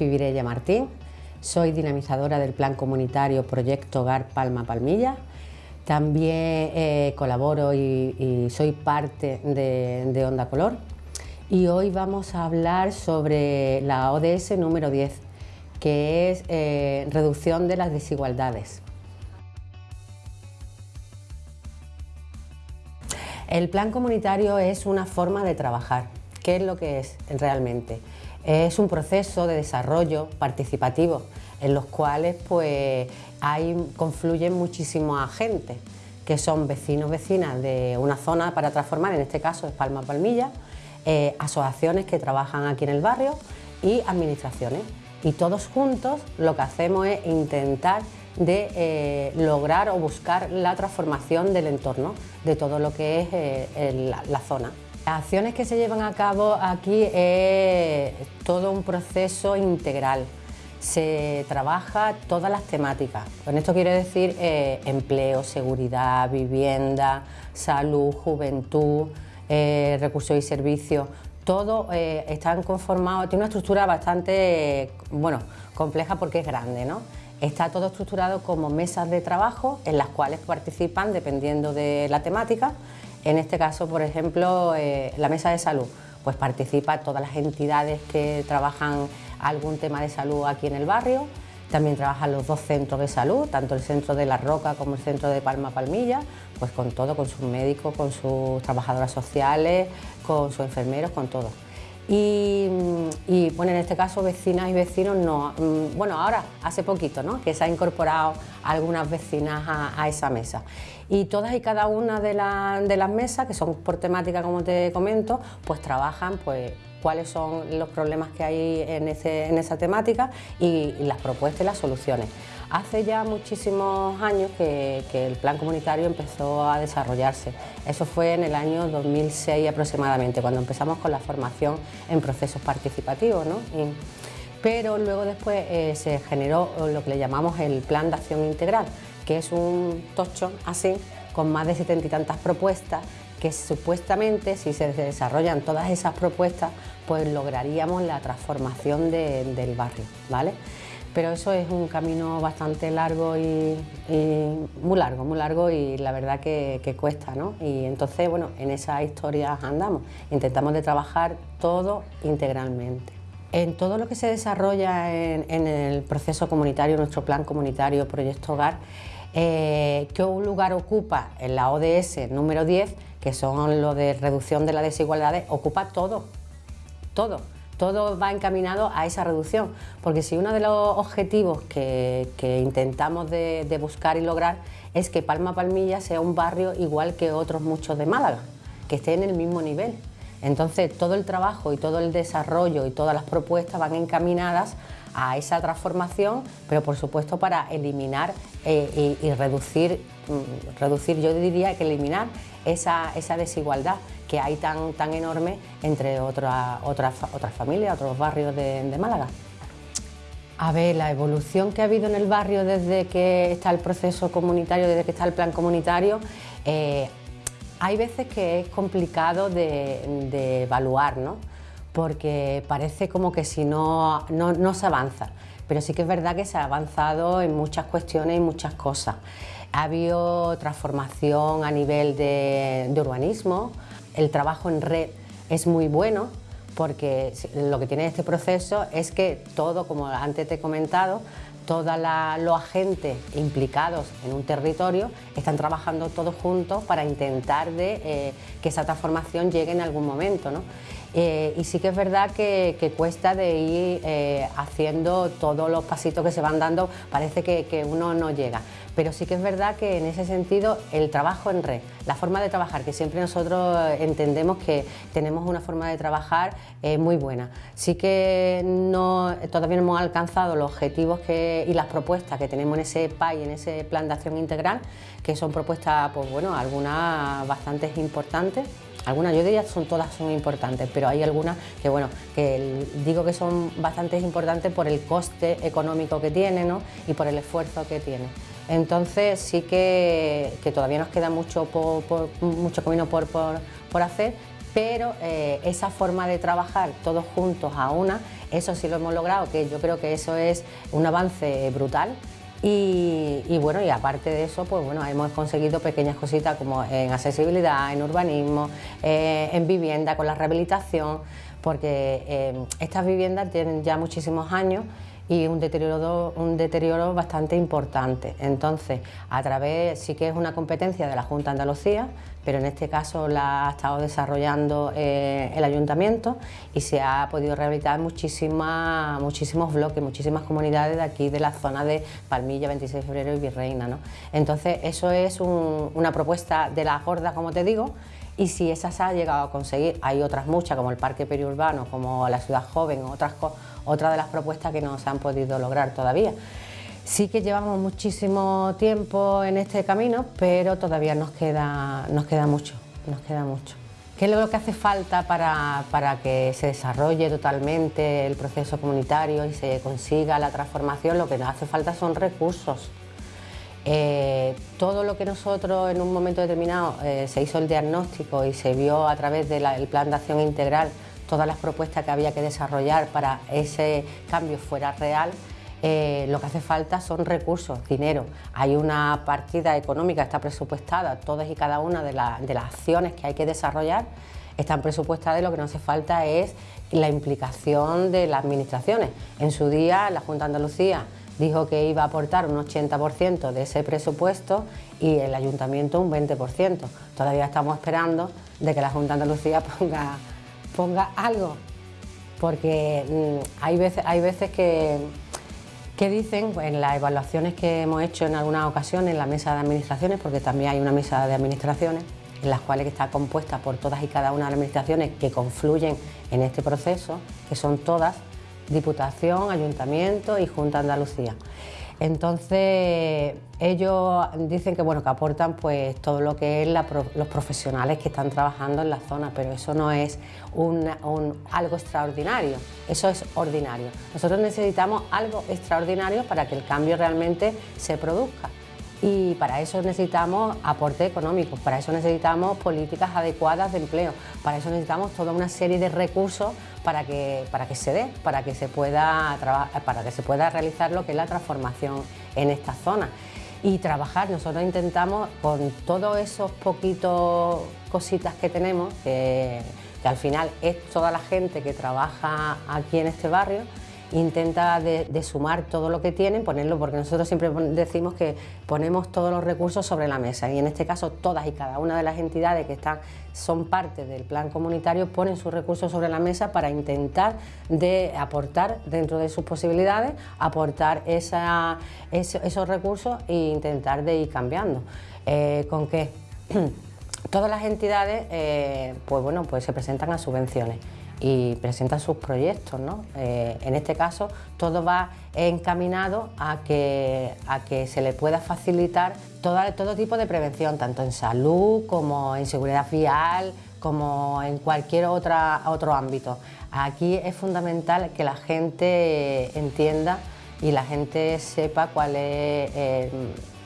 Virella Martín, soy dinamizadora del plan comunitario Proyecto Hogar Palma Palmilla. También eh, colaboro y, soy parte de, Onda Color. Y hoy vamos a hablar sobre la ODS número 10, que es eh, reducción de las desigualdades. El plan comunitario es una forma de trabajar. ¿Qué es lo que es realmente? Es un proceso de desarrollo participativo en los cuales pues, hay, confluyen muchísimos agentes que son vecinos, vecinas de una zona para transformar, en este caso es Palma Palmilla, eh, asociaciones que trabajan aquí en el barrio y administraciones. Y todos juntos lo que hacemos es intentar de eh, lograr o buscar la transformación del entorno, de todo lo que es eh, la zona. Las acciones que se llevan a cabo aquí es todo un proceso integral. Se trabaja todas las temáticas. Con esto quiero decir eh, empleo, seguridad, vivienda, salud, juventud, eh, recursos y servicios. Todo eh, están conformados, tiene una estructura bastante bueno, compleja porque es grande. ¿no? Está todo estructurado como mesas de trabajo en las cuales participan, dependiendo de la temática, en este caso, por ejemplo, eh, la mesa de salud, pues participa todas las entidades que trabajan algún tema de salud aquí en el barrio, también trabajan los dos centros de salud, tanto el centro de La Roca como el centro de Palma Palmilla, pues con todo, con sus médicos, con sus trabajadoras sociales, con sus enfermeros, con todo. Y, bueno, en este caso vecinas y vecinos no, mm, bueno ahora hace poquito que se ha incorporado algunas vecinas a, esa mesa. Y todas y cada una de, de, las mesas que son por temática como te comento pues trabajan pues cuáles son los problemas que hay en, esa temática y, las propuestas y las soluciones. Hace ya muchísimos años que, el plan comunitario empezó a desarrollarse. Eso fue en el año 2006 aproximadamente, cuando empezamos con la formación en procesos participativos. pero luego después eh, se generó lo que le llamamos el Plan de Acción Integral, que es un tocho así, con más de setenta y tantas propuestas que supuestamente si se desarrollan todas esas propuestas pues lograríamos la transformación del barrio, ¿vale? Pero eso es un camino bastante largo y, muy largo, muy largo y la verdad que, cuesta, ¿no? Y entonces, bueno, en esas historias andamos, intentamos de trabajar todo integralmente. En todo lo que se desarrolla en, el proceso comunitario, nuestro plan comunitario Proyecto Hogar, eh, ¿qué lugar ocupa en la ODS número 10, que son lo de reducción de las desigualdades, ocupa todo, todo, todo va encaminado a esa reducción, porque si uno de los objetivos que, intentamos de, buscar y lograr es que Palma Palmilla sea un barrio igual que otros muchos de Málaga, que esté en el mismo nivel. Entonces todo el trabajo y todo el desarrollo y todas las propuestas van encaminadas a esa transformación, pero por supuesto para eliminar eh, y, reducir, mm, reducir, yo diría que eliminar esa, desigualdad que hay tan, tan enorme entre otras, otras, otras familias, otros barrios de, Málaga. A ver, la evolución que ha habido en el barrio desde que está el proceso comunitario, desde que está el plan comunitario, eh, hay veces que es complicado de, de evaluar, ¿no? porque parece como que si no, no, se avanza, pero sí que es verdad que se ha avanzado en muchas cuestiones y muchas cosas. Ha habido transformación a nivel de, urbanismo, el trabajo en red es muy bueno, porque lo que tiene este proceso es que todo, como antes te he comentado, todos los agentes implicados en un territorio están trabajando todos juntos para intentar de, eh, que esa transformación llegue en algún momento. ¿no? Eh, y sí que es verdad que, cuesta de ir eh, haciendo todos los pasitos que se van dando, parece que, uno no llega. Pero sí que es verdad que en ese sentido el trabajo en red, la forma de trabajar, que siempre nosotros entendemos que tenemos una forma de trabajar eh, muy buena. Sí que no, todavía no hemos alcanzado los objetivos y las propuestas que tenemos en ese PAI, en ese Plan de Acción Integral, que son propuestas, pues bueno, algunas bastante importantes algunas, yo diría son todas son importantes, pero hay algunas que bueno, que digo que son bastante importantes por el coste económico que tiene y por el esfuerzo que tiene. Entonces sí que, todavía nos queda mucho, mucho camino por, hacer, pero eh, esa forma de trabajar todos juntos a una, eso sí lo hemos logrado, que yo creo que eso es un avance brutal. Y, bueno, y aparte de eso, pues bueno, hemos conseguido pequeñas cositas como en accesibilidad, en urbanismo, eh, en vivienda, con la rehabilitación, porque eh, estas viviendas tienen ya muchísimos años y un deterioro, un deterioro bastante importante. Entonces, a través, sí que es una competencia de la Junta Andalucía, pero en este caso la ha estado desarrollando eh, el Ayuntamiento y se ha podido rehabilitar muchísimas, muchísimos bloques, muchísimas comunidades de aquí, de la zona de Palmilla, 26 de febrero y Virreina. ¿no? Entonces, eso es una propuesta de la Gorda, como te digo, y si esa se ha llegado a conseguir, hay otras muchas, como el Parque Periurbano, como la Ciudad Joven, otras cosas otra de las propuestas que no se han podido lograr todavía. Sí que llevamos muchísimo tiempo en este camino, pero todavía nos queda, nos queda mucho, nos queda mucho. ¿Qué es lo que hace falta para, para, que se desarrolle totalmente el proceso comunitario y se consiga la transformación? Lo que nos hace falta son recursos. Eh, todo lo que nosotros en un momento determinado eh, se hizo el diagnóstico y se vio a través del plan de acción integral todas las propuestas que había que desarrollar para ese cambio fuera real, eh, lo que hace falta son recursos, dinero. Hay una partida económica, está presupuestada, todas y cada una de, de las acciones que hay que desarrollar están presupuestadas y lo que no hace falta es la implicación de las administraciones. En su día la Junta de Andalucía dijo que iba a aportar un 80% de ese presupuesto y el Ayuntamiento un 20%. Todavía estamos esperando de que la Junta de Andalucía ponga ponga algo, porque mm, hay veces, hay veces que, que dicen en las evaluaciones que hemos hecho en algunas ocasiones en la mesa de administraciones, porque también hay una mesa de administraciones, en las cuales está compuesta por todas y cada una de las administraciones que confluyen en este proceso, que son todas Diputación, Ayuntamiento y Junta Andalucía. Entonces ellos dicen que bueno que aportan pues todo lo que es los profesionales que están trabajando en la zona, pero eso no es algo extraordinario, eso es ordinario. Nosotros necesitamos algo extraordinario para que el cambio realmente se produzca y para eso necesitamos aporte económico, para eso necesitamos políticas adecuadas de empleo, para eso necesitamos toda una serie de recursos para que, para que se dé, para que se, pueda para que se pueda realizar lo que es la transformación en esta zona. Y trabajar, nosotros intentamos con todos esos poquitos cositas que tenemos, que al final es toda la gente que trabaja aquí en este barrio, intenta de, sumar todo lo que tienen, ponerlo, porque nosotros siempre decimos que ponemos todos los recursos sobre la mesa y en este caso todas y cada una de las entidades que están, son parte del plan comunitario ponen sus recursos sobre la mesa para intentar de aportar dentro de sus posibilidades, aportar esos recursos e intentar de ir cambiando. Eh, ¿Con qué? Todas las entidades eh, pues bueno, pues se presentan a subvenciones y presentan sus proyectos. ¿no? Eh, en este caso, todo va encaminado a que, a que se le pueda facilitar todo, todo tipo de prevención, tanto en salud como en seguridad vial, como en cualquier otra, otro ámbito. Aquí es fundamental que la gente entienda y la gente sepa cuál es, eh,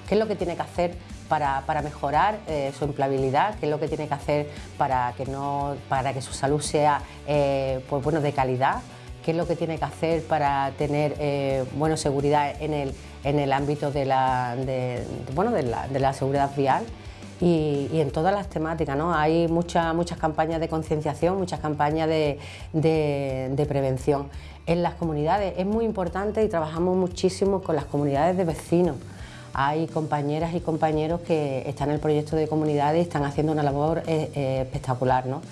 qué es lo que tiene que hacer para, mejorar eh, su empleabilidad, qué es lo que tiene que hacer para que, no, para que su salud sea eh, pues, bueno, de calidad, qué es lo que tiene que hacer para tener eh, seguridad en el, en el ámbito de la, bueno, de la, seguridad vial. Y, en todas las temáticas. ¿no? Hay muchas muchas campañas de concienciación, muchas campañas de, de, prevención. En las comunidades es muy importante y trabajamos muchísimo con las comunidades de vecinos hay compañeras y compañeros que están en el proyecto de comunidad y están haciendo una labor eh, eh, espectacular. ¿no?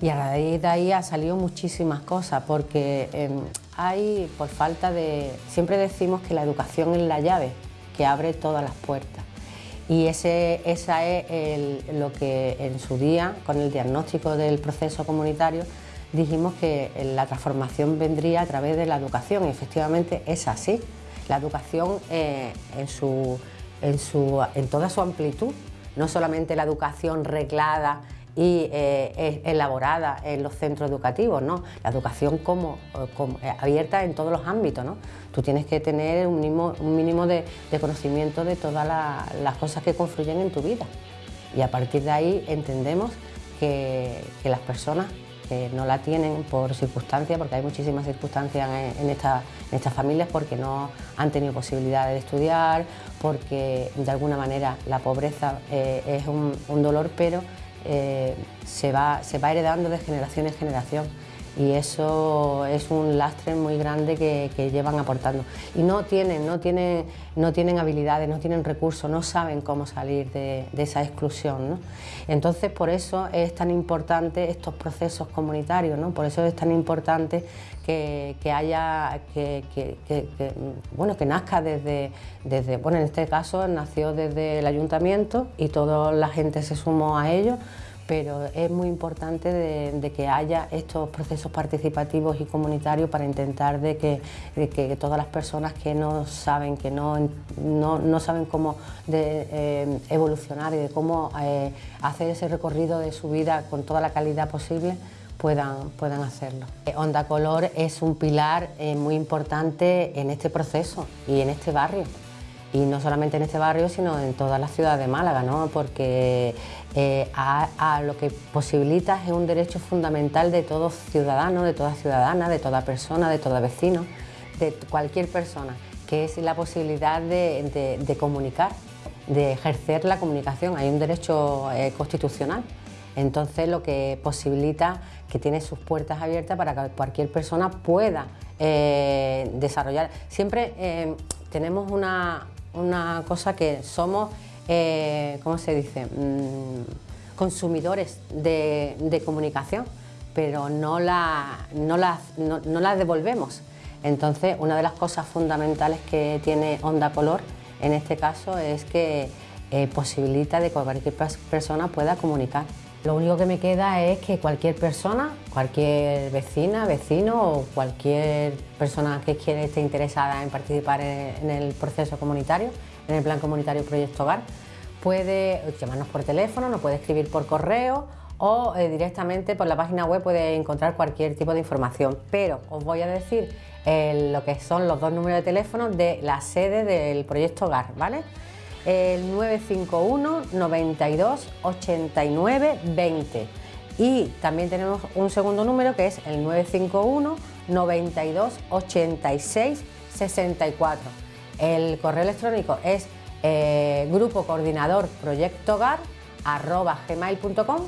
Y a raíz de ahí ha salido muchísimas cosas, porque em, hay, por falta de... Siempre decimos que la educación es la llave que abre todas las puertas. Y ese, esa es lo que en su día, con el diagnóstico del proceso comunitario, dijimos que la transformación vendría a través de la educación y efectivamente es así la educación eh, en, su, en, su, en, toda su amplitud, no solamente la educación reglada y eh, elaborada en los centros educativos, ¿no? la educación como, eh, abierta en todos los ámbitos. ¿no? Tú tienes que tener un mínimo, un mínimo de, conocimiento de todas las cosas que confluyen en tu vida y a partir de ahí entendemos que, las personas que no la tienen por circunstancias, porque hay muchísimas circunstancias en, estas familias porque no han tenido posibilidad de estudiar, porque de alguna manera la pobreza eh, es un, dolor, pero eh, se, va, se va heredando de generación en generación y eso es un lastre muy grande que, llevan aportando. Y no tienen, no, tienen, no tienen habilidades, no tienen recursos, no saben cómo salir de, esa exclusión. Entonces, por eso es tan importante estos procesos comunitarios, ¿no? por eso es tan importante que, haya, que, bueno, que nazca desde, desde, bueno, en este caso nació desde el ayuntamiento y toda la gente se sumó a ello pero es muy importante de, que haya estos procesos participativos y comunitarios para intentar de que, todas las personas que no saben, que no, no, saben cómo eh, evolucionar y de cómo eh, hacer ese recorrido de su vida con toda la calidad posible, puedan, puedan hacerlo. Onda Color es un pilar eh, muy importante en este proceso y en este barrio y no solamente en este barrio, sino en toda la ciudad de Málaga, ¿no? porque eh, a, lo que posibilita es un derecho fundamental de todo ciudadano, de toda ciudadana, de toda persona, de todo vecino, de cualquier persona, que es la posibilidad de, comunicar, de ejercer la comunicación. Hay un derecho eh, constitucional, entonces lo que posibilita que tiene sus puertas abiertas para que cualquier persona pueda eh, desarrollar. Siempre tenemos una, una cosa que somos, eh, ¿cómo se dice?, mm, consumidores de, comunicación, pero no la, no, la, devolvemos. Entonces, una de las cosas fundamentales que tiene Onda Color, en este caso, es que eh, posibilita de que cualquier persona pueda comunicar. Lo único que me queda es que cualquier persona, cualquier vecina, vecino o cualquier persona que quiera esté interesada en participar en, el proceso comunitario, en el plan comunitario Proyecto Hogar, puede llamarnos por teléfono, nos puede escribir por correo o eh, directamente por la página web puede encontrar cualquier tipo de información. Pero os voy a decir eh, lo que son los dos números de teléfono de la sede del Proyecto Hogar, ¿vale? El 951 92 89 20 y también tenemos un segundo número que es el 951 92 86 64. El correo electrónico es eh, grupo coordinador proyecto gmail.com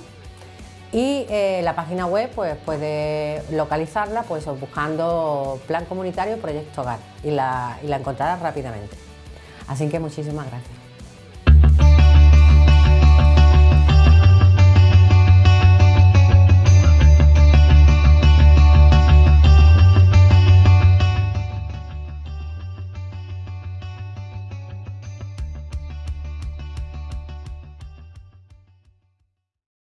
y eh, la página web pues puede localizarla pues buscando plan comunitario proyecto hogar y la, y la encontrarás rápidamente. Así que muchísimas gracias.